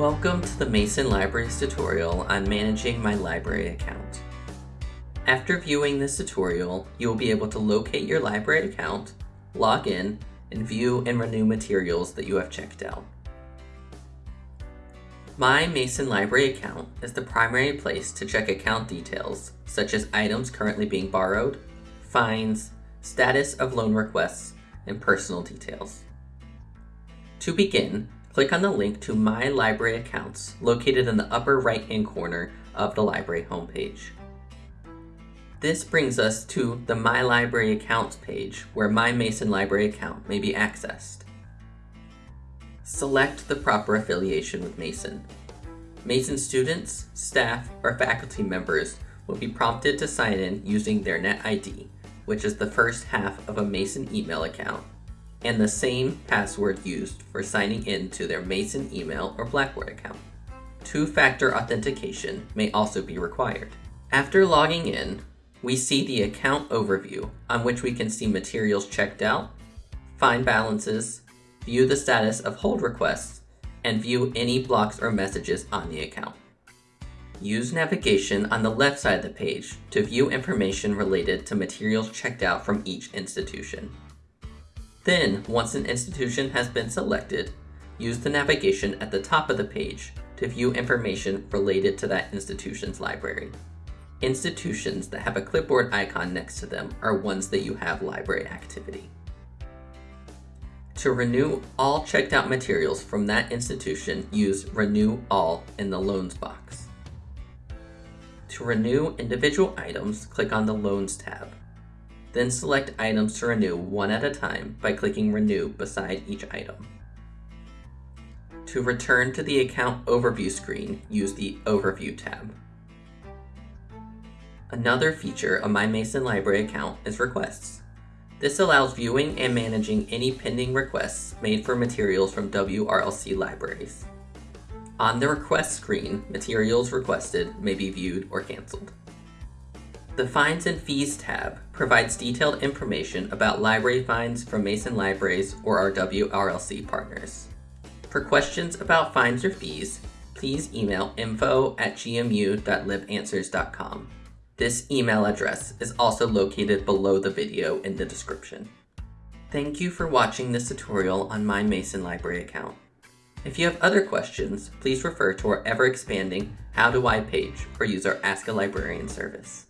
Welcome to the Mason Libraries tutorial on managing my library account. After viewing this tutorial, you will be able to locate your library account, log in, and view and renew materials that you have checked out. My Mason Library account is the primary place to check account details, such as items currently being borrowed, fines, status of loan requests, and personal details. To begin, click on the link to My Library Accounts located in the upper right-hand corner of the library homepage. This brings us to the My Library Accounts page where my Mason Library account may be accessed. Select the proper affiliation with Mason. Mason students, staff, or faculty members will be prompted to sign in using their NetID, which is the first half of a Mason email account, and the same password used for signing in to their Mason email or Blackboard account. Two-factor authentication may also be required. After logging in, we see the account overview on which we can see materials checked out, find balances, view the status of hold requests, and view any blocks or messages on the account. Use navigation on the left side of the page to view information related to materials checked out from each institution. Then, once an institution has been selected, use the navigation at the top of the page to view information related to that institution's library. Institutions that have a clipboard icon next to them are ones that you have library activity. To renew all checked out materials from that institution, use Renew All in the Loans box. To renew individual items, click on the Loans tab. Then select items to renew one at a time by clicking Renew beside each item. To return to the account overview screen, use the Overview tab. Another feature of my Mason Library account is requests. This allows viewing and managing any pending requests made for materials from WRLC libraries. On the request screen, materials requested may be viewed or canceled. The Fines and Fees tab provides detailed information about library fines from Mason Libraries or our WRLC partners. For questions about fines or fees, please email info at gmu.libanswers.com. This email address is also located below the video in the description. Thank you for watching this tutorial on my Mason Library account. If you have other questions, please refer to our ever-expanding How Do I page or use our Ask a Librarian service.